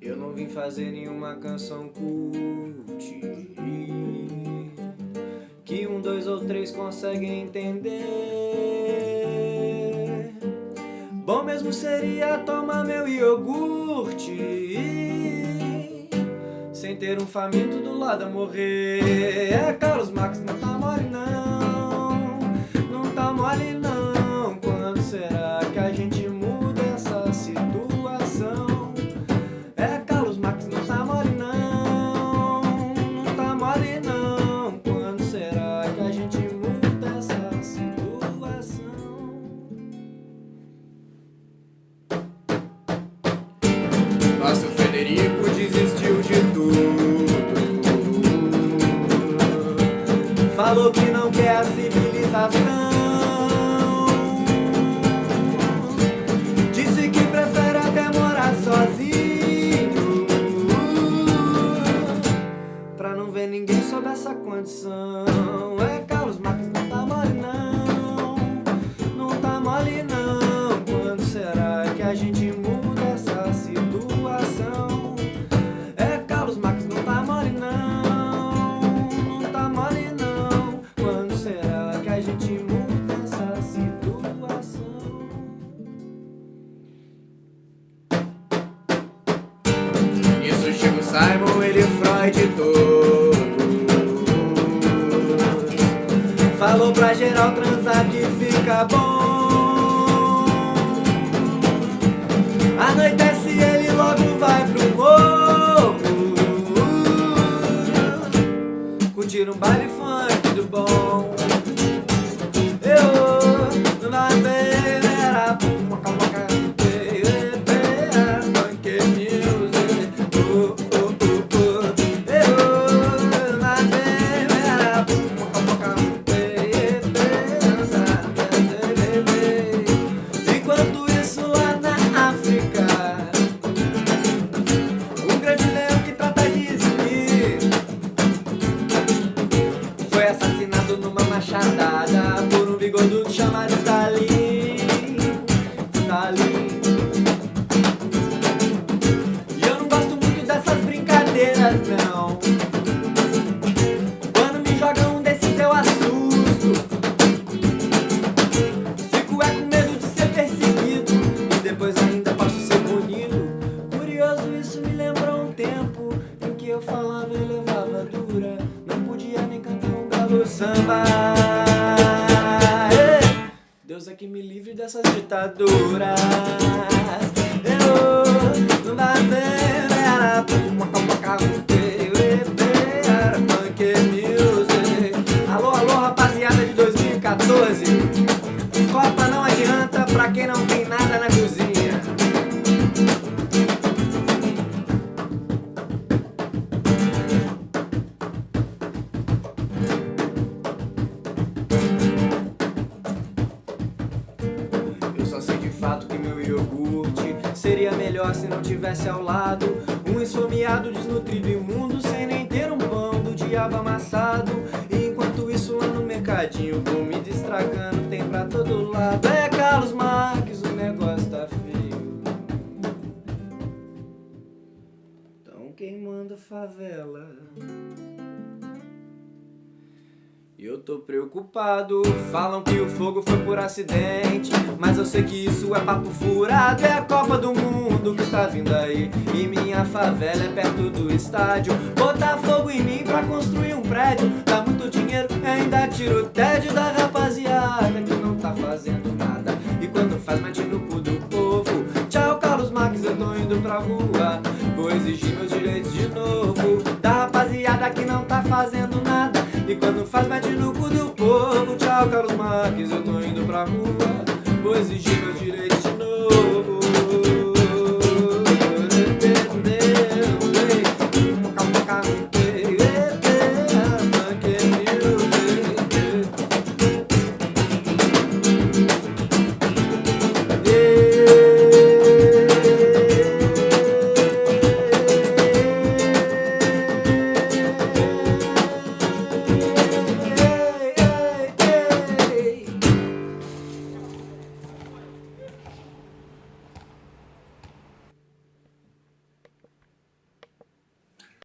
Eu não vim fazer nenhuma canção cult Que um, dois ou três conseguem entender. Bom mesmo seria tomar meu iogurte ter um faminto do lado a morrer. É Carlos Marx, não tá mole não. Não tá mole não. Quando será que a gente muda essa situação? É Carlos Marx, não tá mole não. Não tá mole não. Quando será que a gente muda essa situação? Nosso Federico desistiu Ninguém sob essa condição. É Carlos Marx, não tá mole não. Não tá mole não. Quando será que a gente muda essa situação? É Carlos Marx, não tá mole não. Não tá mole não. Quando será que a gente muda essa situação? Isso chega o Simon, ele Freud todo Falou pra geral transar que fica bom. Anoitece ele logo vai pro morro Curtir um baile que me livre dessas ditaduras tivesse ao lado Um esfomeado, desnutrido, imundo Sem nem ter um pão do diabo amassado. E enquanto isso lá no mercadinho Comida estragando, tem pra todo lado. É Carlos Marques, o negócio tá feio. Tão queimando favela Eu tô preocupado, falam que o fogo foi por acidente Mas eu sei que isso é papo furado. É a Copa do Mundo que tá vindo aí E minha favela é perto do estádio. Botar fogo em mim pra construir um prédio. Dá muito dinheiro e ainda tira o tédio da rapaziada Que não tá fazendo nada. E quando faz mete no cu do povo. Tchau Carlos Marques, eu tô indo pra rua. Vou exigir meus direitos de novo. Da rapaziada que não tá fazendo nada e quando faz mete no cu do povo. Tchau Carlos Marques, eu tô indo pra rua. Vou exigir meus direitos de novo